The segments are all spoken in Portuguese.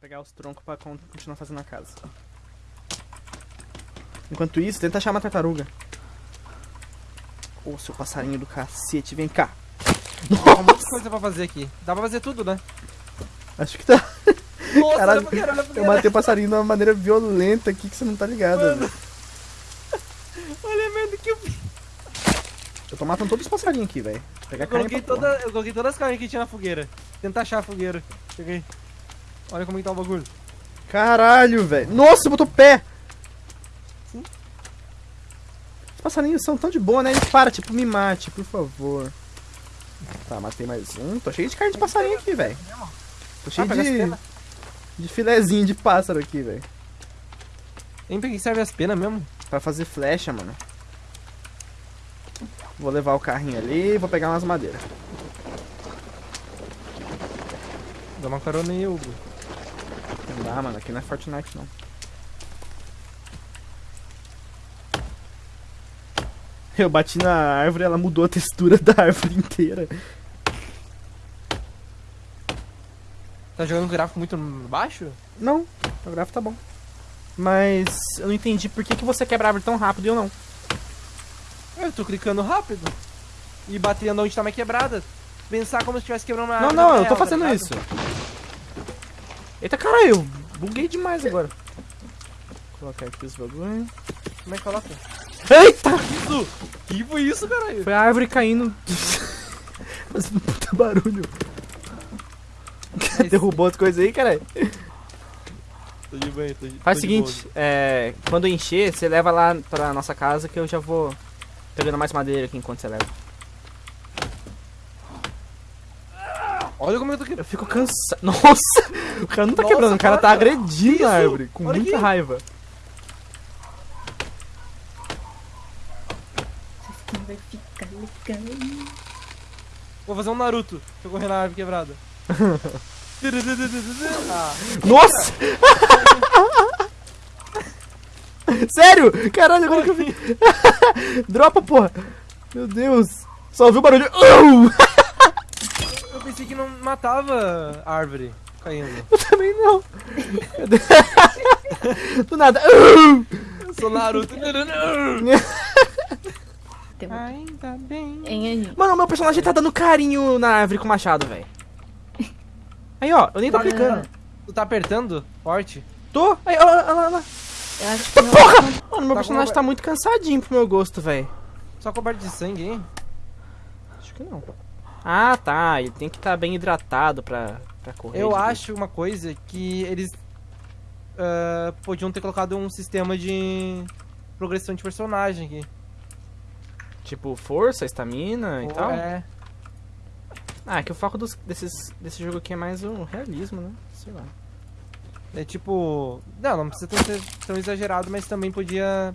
pegar os troncos pra con- continuar fazendo a casa. Enquanto isso, tenta achar uma tartaruga. Ô, seu passarinho do cacete, vem cá. Tem um monte de coisa pra fazer aqui. Dá pra fazer tudo, né? Acho que tá. Nossa, Caralho, olha pra Eu matei o passarinho de uma maneira violenta aqui que você não tá ligado. Mano. Olha a merda que eu. Eu tô matando todos os passarinhos aqui, velho. Pegar Eu coloquei, toda, eu coloquei todas as carnes que tinha na fogueira. Tentar achar a fogueira. Cheguei. Olha como que tá o bagulho. Caralho, velho. Nossa, botou pé. Sim. Os passarinhos são tão de boa, né? Eles param, tipo, me mate, por favor. Tá, matei mais um. Tô cheio de carne de passarinho aqui, velho. Tô cheio Ah, de, de filezinho de pássaro aqui, velho. Nem pra que serve as penas mesmo. Pra fazer flecha, mano. Vou levar o carrinho ali e vou pegar umas madeiras. Dá uma carona aí, Hugo. Não dá, mano. Aqui não é Fortnite, não. Eu bati na árvore ela mudou a textura da árvore inteira. Tá jogando com gráfico muito baixo? Não, o gráfico tá bom. Mas eu não entendi por que, que você quebra a árvore tão rápido e eu não. Eu tô clicando rápido. E batendo onde tá mais quebrada. Pensar como se estivesse quebrando uma Não, árvore não, eu real, tô tá fazendo ligado? isso. Eita caralho, eu buguei demais agora. Vou colocar aqui os bagulho. Como é que coloca? Eita! Isso! Que foi isso, caralho? Foi a árvore caindo. Fazendo um puta barulho. É Derrubou as coisas aí, caralho. Tô de banho, tô de Faz o seguinte, é, quando encher, você leva lá pra nossa casa que eu já vou pegando mais madeira aqui enquanto você leva. Olha como eu tô quebrando. Eu fico cansado. Nossa! O cara não tá Nossa, quebrando, o cara tá para. agredindo Isso? a árvore com Olha muita aqui. raiva. Vai ficar legal. Vou fazer um Naruto. Deixa eu correr na árvore quebrada. ah, Nossa! Sério? Caralho, agora que eu vi. Dropa, porra! Meu Deus! Só ouviu o barulho. Au! eu pensei que não matava a árvore caindo. Eu também não. Do nada. Eu sou Naruto. Ainda bem. Hein? Mano, meu personagem tá dando carinho na árvore com o machado, velho. Aí, ó, eu nem tô Tá clicando. Tu tá apertando forte? Tô. Aí, ó, olha lá, olha lá. Eu acho que não. Mano, meu Tá personagem com- tá muito cansadinho pro meu gosto, velho. Só coberto de sangue, hein? Acho que não. Ah, tá. Ele tem que estar bem hidratado pra, pra correr. Eu acho uma coisa que eles ah, podiam ter colocado um sistema de progressão de personagem aqui. Tipo, força, estamina e tal. É, Ah, é que o foco dos, desses, desse jogo aqui é mais o realismo, né? Sei lá. é tipo. Não, não precisa ser tão exagerado, mas também podia.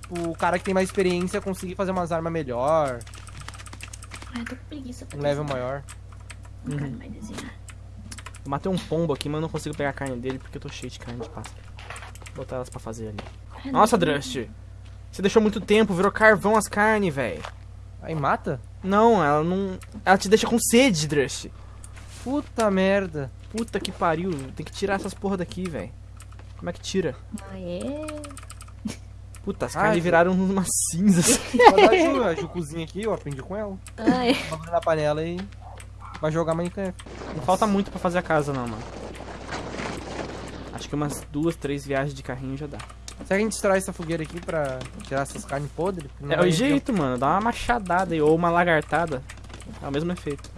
Tipo, o cara que tem mais experiência conseguir fazer umas armas melhor, Ai, tô com preguiça pra um level maior. Não Uhum. mais desenhar. Eu matei um pombo aqui, mas eu não consigo pegar a carne dele porque eu tô cheio de carne de pássaro. Vou botar elas pra fazer ali. Ai, Nossa. Drust! Você deixou muito tempo, virou carvão as carnes, velho. Aí mata? Não, ela não. Ela te deixa com sede, Drust. Puta merda. Puta que pariu. Tem que tirar essas porra daqui, velho. Como é que tira? Ah, é? Puta, as Ai, carnes Ju- viraram uma cinza. Pode dar a Ju, a Ju cozinha aqui, eu aprendi com ela. Ai, na panela e vai jogar Minecraft. Não falta muito pra fazer a casa, não, mano. Acho que umas duas, três viagens de carrinho já dá. Será que a gente destrói essa fogueira aqui pra tirar essas carnes podres? É o jeito, mano. Dá uma machadada aí, ou uma lagartada. É o mesmo efeito.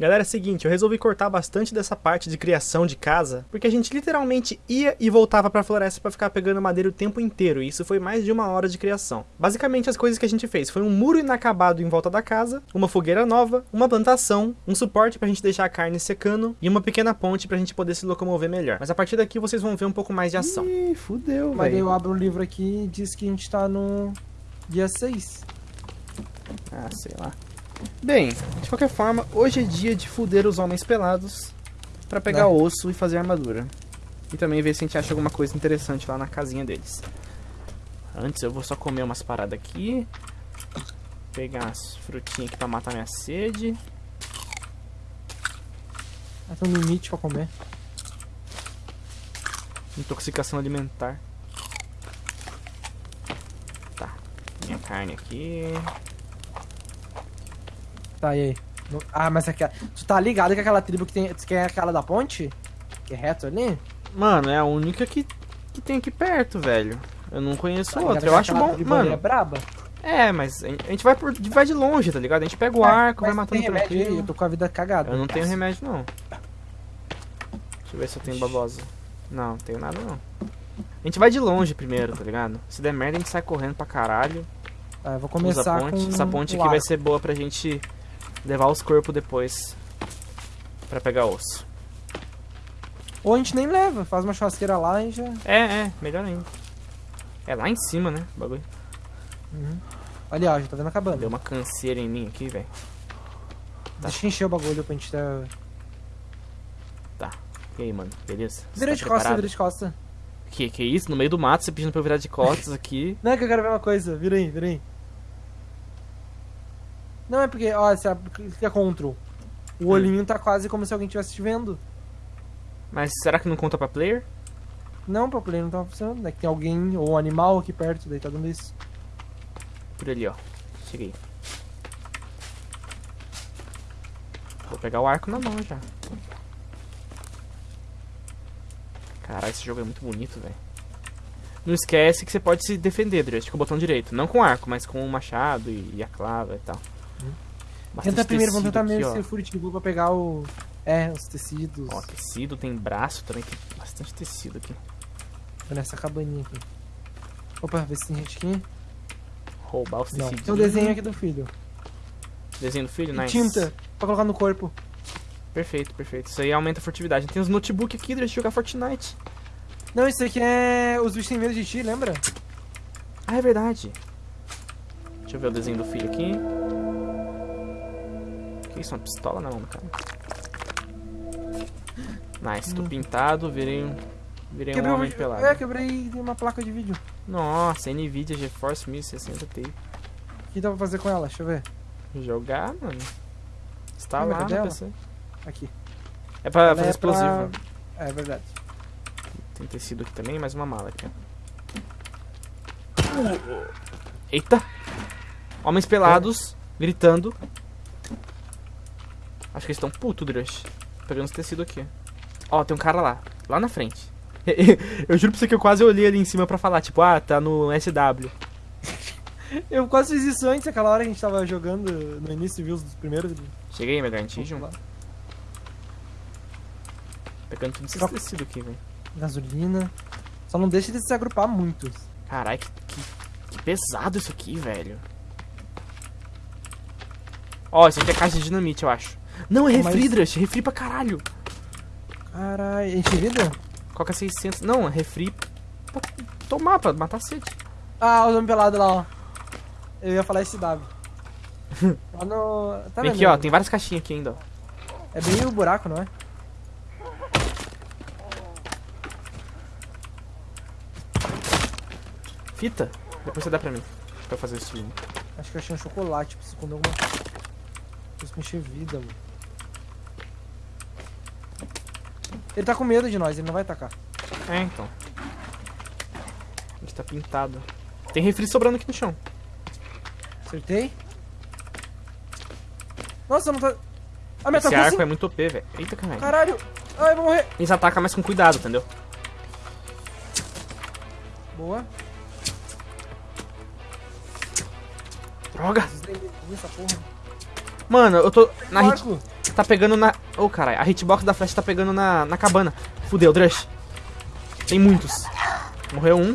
Galera, é o seguinte, eu resolvi cortar bastante dessa parte de criação de casa, porque a gente literalmente ia e voltava pra floresta pra ficar pegando madeira o tempo inteiro, e isso foi mais de uma hora de criação. Basicamente, as coisas que a gente fez foi um muro inacabado em volta da casa, uma fogueira nova, uma plantação, um suporte pra gente deixar a carne secando, e uma pequena ponte pra gente poder se locomover melhor. Mas a partir daqui vocês vão ver um pouco mais de ação. Ih, fudeu, Mas daí eu abro o livro aqui e diz que a gente tá no dia 6. Ah, sei lá. Bem, de qualquer forma, hoje é dia de fuder os homens pelados pra pegar Né? osso e fazer armadura. E também ver se a gente acha alguma coisa interessante lá na casinha deles. Antes eu vou só comer umas paradas aqui. Pegar umas frutinhas aqui pra matar minha sede. Ah, tem um limite pra comer. Intoxicação alimentar. Tá. Minha carne aqui. Tá, e aí? Ah, mas aquela... Tu tá ligado que aquela tribo que tem... Que é aquela da ponte? Que é reto ali? Mano, é a única que, que tem aqui perto, velho. Eu não conheço Tá outra. Eu acho bom. É Mano, braba. é, mas a gente vai, por, vai de longe, tá ligado? A gente pega o arco, vai matando remédio aí, tranquilo. Eu tô com a vida cagada. Eu não tenho remédio, não. Deixa eu ver se eu tenho babosa. Não, não tenho nada, não. A gente vai de longe primeiro, tá ligado? Se der merda, a gente sai correndo pra caralho. Tá, eu vou começar ponte. com Essa ponte aqui vai ser boa pra gente levar os corpos depois. Pra pegar osso. Ou a gente nem leva, faz uma churrasqueira lá e já... É, é, melhor ainda. É lá em cima, né? O bagulho. Uhum. Ali, ó, já tá vendo acabando. Deu uma canseira em mim aqui, velho. Tá. Deixa eu encher o bagulho pra gente ter... E aí, mano? Beleza? Você Vira tá de costas, preparado? vira de costas. Que, que isso? No meio do mato, você pedindo pra eu virar de costas aqui. Não, é que eu quero ver uma coisa. Vira aí, vira aí. Não, é porque, ó, você abre- clica Ctrl. O olhinho tá quase como se alguém estivesse te vendo. Mas será que não conta pra player? Não, pro play não tá funcionando, né? Que tem alguém ou um animal aqui perto, daí tá dando isso. Por ali, ó. Cheguei. Vou pegar o arco na mão já. Caralho, esse jogo é muito bonito, velho. Não esquece que você pode se defender, Drust, com o botão direito. Não com arco, mas com o machado e a clava e tal. Tenta primeiro, vamos tentar mesmo ser furtivo pra pegar o. É, os tecidos. Ó, tecido, tem braço também, tem bastante tecido aqui. Tô nessa cabaninha aqui. Opa, vê se tem gente aqui. Roubar os Não. tecidos. Tem um desenho aqui do filho. Desenho do filho, E nice. tinta pra colocar no corpo. Perfeito, perfeito. Isso aí aumenta a furtividade. Tem os notebook aqui, Drust, jogar Fortnite. Não, isso aqui é. Os bichos têm medo de ti, lembra? Ah, é verdade. Deixa eu ver o desenho do filho aqui. Que isso, uma pistola do cara. Nice, tô pintado, virei um, virei um Quebrei homem o... pelado. É, quebrei uma placa de vídeo. Nossa, Nvidia GeForce 1060 Ti. O que dá pra fazer com ela? Deixa eu ver. Jogar, mano. Está é lá é no? PC. Aqui. É pra Ela fazer é explosivo. pra- É verdade. Tem tecido aqui também, mais uma mala aqui, ó. Eita! Homens pelados, gritando. Acho que eles estão puto, Drush. Pegando os tecidos aqui. Ó, tem um cara lá. Lá na frente. eu juro pra você que eu quase olhei ali em cima pra falar, tipo, ah, tá no SW. Eu quase fiz isso antes, aquela hora que a gente tava jogando no início, viu os primeiros. Cheguei, meu Garantijum. Lá. Pegando tudo esses Troca. tecidos aqui, velho. Gasolina. Só não deixa eles se agrupar muito. Caralho, que, que- que pesado isso aqui, velho. Ó, isso aqui é caixa de dinamite, eu acho. Não, é Mas- refri, Drush. Refri pra caralho. Caralho, enche vida? É 600? Não, é refri pra tomar, pra matar sede. Ah, os homens pelados lá, ó. Eu ia falar SW. lá no. Tá Vem aqui, ó. Tem várias caixinhas aqui ainda, ó. É bem o buraco, não é? Fita. Depois você dá pra mim. Pra eu fazer o stream. Acho que eu achei um chocolate pra esconder alguma coisa. Preciso encher vida, mano. Ele tá com medo de nós, ele não vai atacar. É, então. A gente tá pintado. Tem refri sobrando aqui no chão. Acertei? Nossa, não tá. Ah, me Esse arco assim. é muito OP, velho. Eita, caralho. Caralho! Ai, vou morrer. Eles atacam mais com cuidado, entendeu? Boa. Droga! Essa porra. Mano, eu tô. Na hit, tá pegando na. Ô, caralho. A hitbox da flecha tá pegando na, na cabana. Fudeu, Drush. Tem muitos. Morreu um.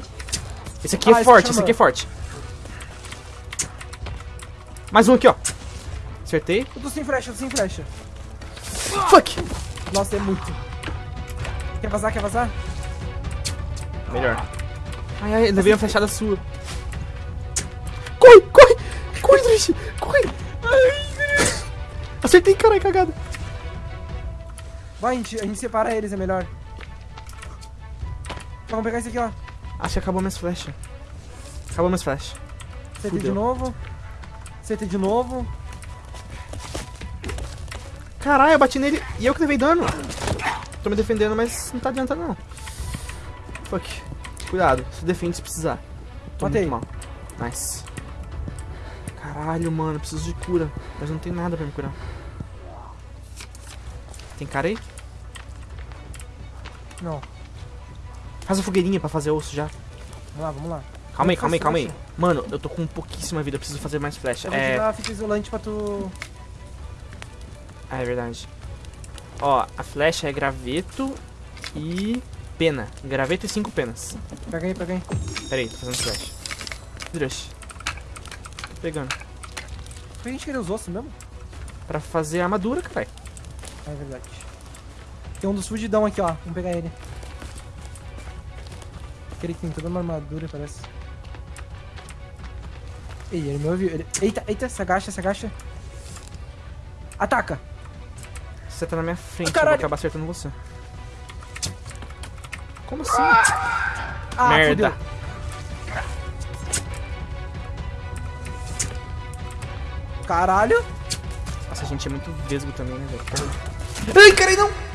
Esse aqui Ah, é forte, esse aqui é forte. Mais um aqui, ó. Acertei. eu tô sem flecha, eu tô sem flecha. Fuck! Nossa, é muito. Quer vazar, quer vazar? Melhor. Ai, ai, levei uma flechada sua. Corre, corre! Corre, Drush! Corre! Ai, Acertei, caralho, cagada. Vai, a gente, a gente separa eles, é melhor. Tá, Vamos pegar esse aqui, ó. Acho que acabou minhas flechas. Acabou minhas flechas. Acertei de novo. Acertei de novo. Caralho, eu bati nele e eu que levei dano. Tô me defendendo, mas não tá adiantando não. Fuck. Cuidado, se defende se precisar. Tô Matei. mal. Nice. Caralho, mano, preciso de cura. Mas não tem nada pra me curar. Tem cara aí? Não. Faz a fogueirinha pra fazer osso já. Vamos lá, vamos lá. Calma aí, Faz calma aí, calma aí. flecha. Mano, eu tô com pouquíssima vida, eu preciso fazer mais flecha. Eu vou É, a fita isolante pra tu... ah, é verdade. Ó, a flecha é graveto e pena. Graveto e cinco penas. Pega aí, pega aí. Pera aí, tô fazendo flash. Drush. Tô pegando. Por que a gente queria os ossos mesmo? Pra fazer armadura, caralho. É verdade. Tem um dos fudidão aqui, ó. Vamos pegar ele. Aquele que tem toda uma armadura, parece. Ei, ele me ouviu. Ele... Eita, eita, se agacha, se agacha. Ataca! Você tá na minha frente, eu caralho. vou acabar acertando você. Como assim? Ah, Merda. fudeu. Caralho! Nossa, a gente é muito vesgo também, né, velho? Ai, caralho, não!